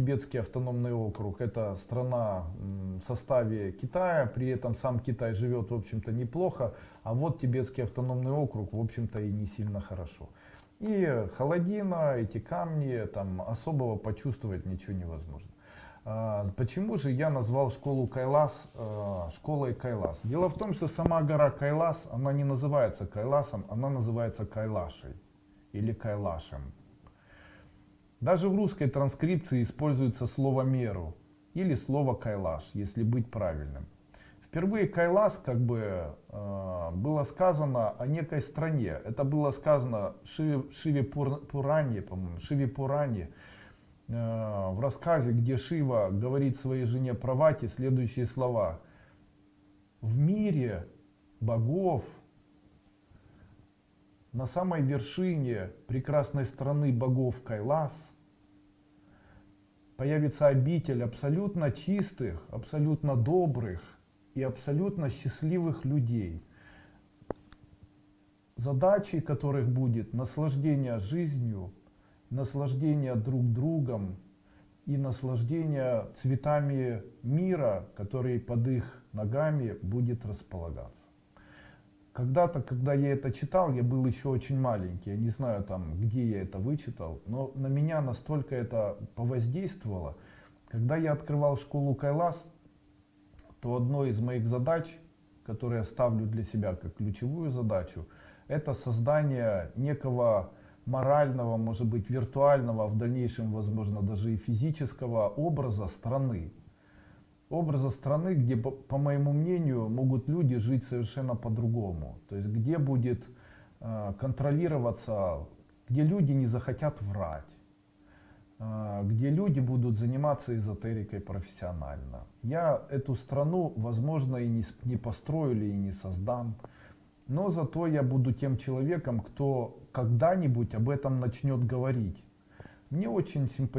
Тибетский автономный округ это страна в составе Китая, при этом сам Китай живет в общем-то неплохо, а вот Тибетский автономный округ в общем-то и не сильно хорошо. И холодина, эти камни, там особого почувствовать ничего невозможно. А, почему же я назвал школу Кайлас э, школой Кайлас? Дело в том, что сама гора Кайлас, она не называется Кайласом, она называется Кайлашей или Кайлашем. Даже в русской транскрипции используется слово меру или слово кайлаш, если быть правильным. Впервые кайлас как бы э, было сказано о некой стране. Это было сказано Шиве, Шиве Пуране, по-моему, Шиве Пуране, э, в рассказе, где Шива говорит своей жене Правати следующие слова. В мире богов, на самой вершине прекрасной страны богов Кайлас, появится обитель абсолютно чистых, абсолютно добрых и абсолютно счастливых людей, задачей которых будет наслаждение жизнью, наслаждение друг другом и наслаждение цветами мира, который под их ногами будет располагаться. Когда-то, когда я это читал, я был еще очень маленький, я не знаю там, где я это вычитал, но на меня настолько это повоздействовало. Когда я открывал школу Кайлас, то одной из моих задач, которые я ставлю для себя как ключевую задачу, это создание некого морального, может быть виртуального, в дальнейшем возможно даже и физического образа страны образа страны, где, по моему мнению, могут люди жить совершенно по-другому. То есть, где будет э, контролироваться, где люди не захотят врать, э, где люди будут заниматься эзотерикой профессионально. Я эту страну, возможно, и не, построю и не создам, но зато я буду тем человеком, кто когда-нибудь об этом начнет говорить. Мне очень симпатично